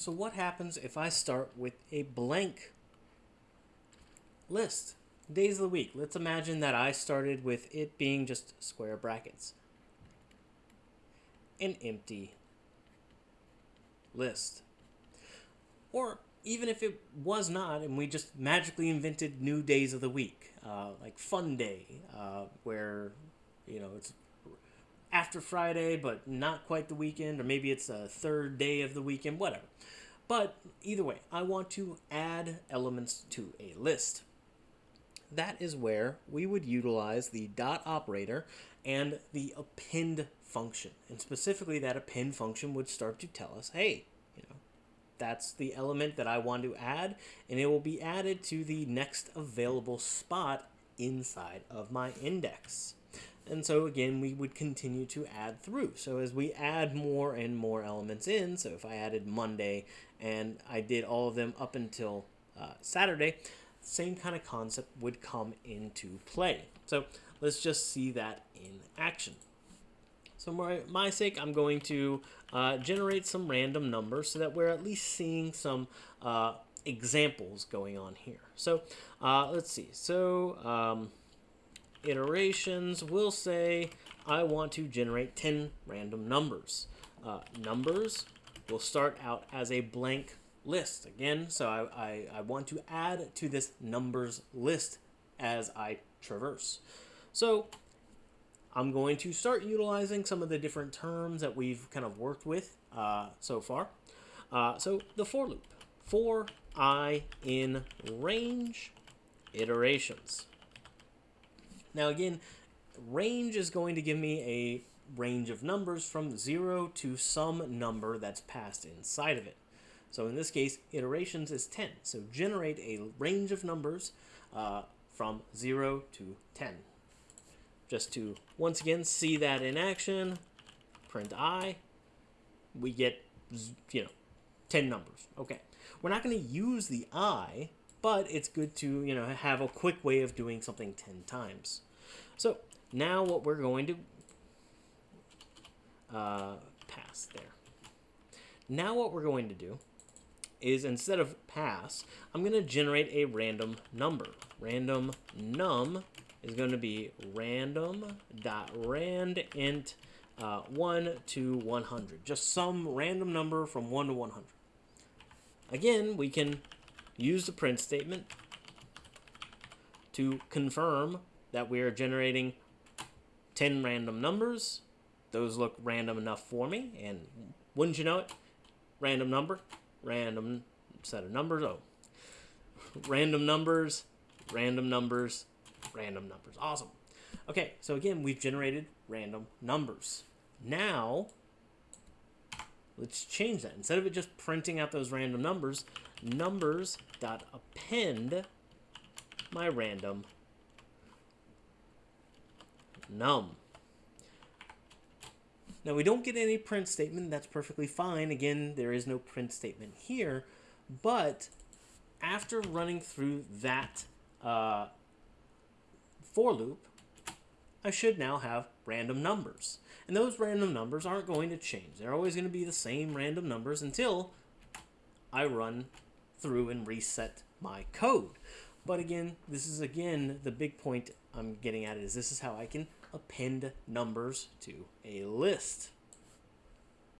So what happens if I start with a blank list? Days of the week. Let's imagine that I started with it being just square brackets. An empty list. Or even if it was not, and we just magically invented new days of the week, uh, like Fun Day, uh, where you know it's after Friday, but not quite the weekend, or maybe it's a third day of the weekend, whatever. But either way, I want to add elements to a list. That is where we would utilize the dot operator and the append function. And specifically, that append function would start to tell us, hey, you know, that's the element that I want to add, and it will be added to the next available spot inside of my index. And so again, we would continue to add through. So as we add more and more elements in, so if I added Monday and I did all of them up until uh, Saturday, same kind of concept would come into play. So let's just see that in action. So for my sake, I'm going to uh, generate some random numbers so that we're at least seeing some uh, examples going on here. So uh, let's see. So um, iterations we'll say I want to generate 10 random numbers. Uh, numbers will start out as a blank list again. So I, I, I want to add to this numbers list as I traverse. So I'm going to start utilizing some of the different terms that we've kind of worked with uh, so far. Uh, so the for loop, for i in range iterations. Now again, range is going to give me a range of numbers from 0 to some number that's passed inside of it. So in this case, iterations is 10. So generate a range of numbers uh, from 0 to 10. Just to, once again, see that in action, print i, we get, you know, 10 numbers. Okay. We're not going to use the i, but it's good to, you know, have a quick way of doing something 10 times. So now what we're going to uh, pass there. Now what we're going to do is instead of pass, I'm going to generate a random number. Random num is going to be random dot rand int uh, 1 to 100. Just some random number from 1 to 100. Again, we can use the print statement to confirm that we are generating 10 random numbers. Those look random enough for me, and wouldn't you know it, random number, random set of numbers. Oh, random numbers, random numbers, random numbers. Awesome. Okay, so again, we've generated random numbers. Now, let's change that. Instead of it just printing out those random numbers, numbers dot append my random num. Now we don't get any print statement, that's perfectly fine. Again, there is no print statement here, but after running through that uh, for loop, I should now have random numbers. And those random numbers aren't going to change. They're always going to be the same random numbers until I run through and reset my code. But again, this is again the big point I'm getting at is this is how I can append numbers to a list.